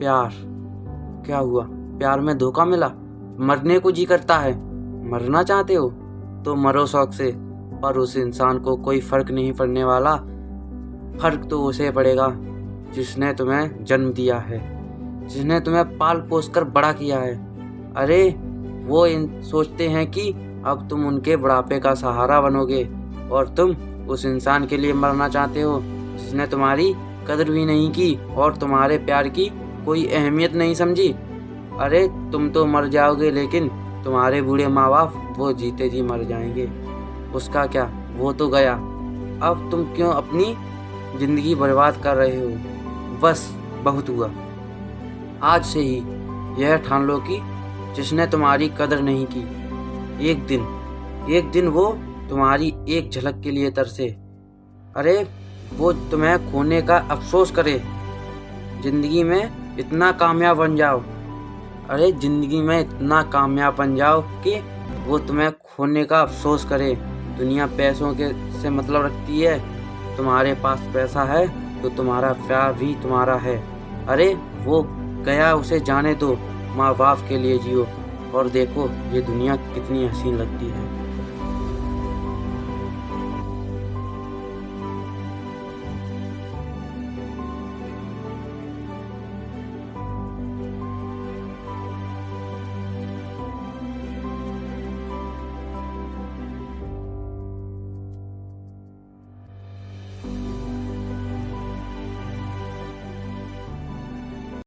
प्यार। क्या हुआ? प्यार में धोखा मिला? मरने को जी करता है। मरना चाहते हो? तो मरो शौक से। पर उस इंसान को कोई फ़र्क नहीं पड़ने वाला। फ़र्क तो उसे पड़ेगा, जिसने तुम्हें जन्म दिया है। जिसने तुम्हें पाल पोस कर बड़ा किया है। अरे, वो इन, सोचते हैं कि अब तुम उनके बुढ़ापे का सहारा बनोगे। और तुम उस इंसान के लिए मरना चाहते हो, जिसने तुम्हारी कदर भी नहीं की और तुम्हारे प्यार की कोई अहमियत नहीं समझी। अरे, तुम तो मर जाओगे, लेकिन तुम्हारे बूढ़े माँ बाप वो जीते जी मर जाएँगे। उसका क्या? वो तो गया। अब तुम क्यों अपनी ज़िंदगी बर्बाद कर रहे हो? बस, बहुत हुआ। आज से ही यह ठान लो कि जिसने तुम्हारी कदर नहीं की, एक दिन एक दिन वो तुम्हारी एक झलक के लिए तरसे। अरे, वो तुम्हें खोने का अफसोस करे। ज़िंदगी में इतना कामयाब बन जाओ। अरे, ज़िंदगी में इतना कामयाब बन जाओ कि वो तुम्हें खोने का अफसोस करे। दुनिया पैसों के से मतलब रखती है। तुम्हारे पास पैसा है तो तुम्हारा प्यार भी तुम्हारा है। अरे, वो गया, उसे जाने दो। माँ बाप के लिए जियो। और देखो, ये दुनिया कितनी हसीन लगती है।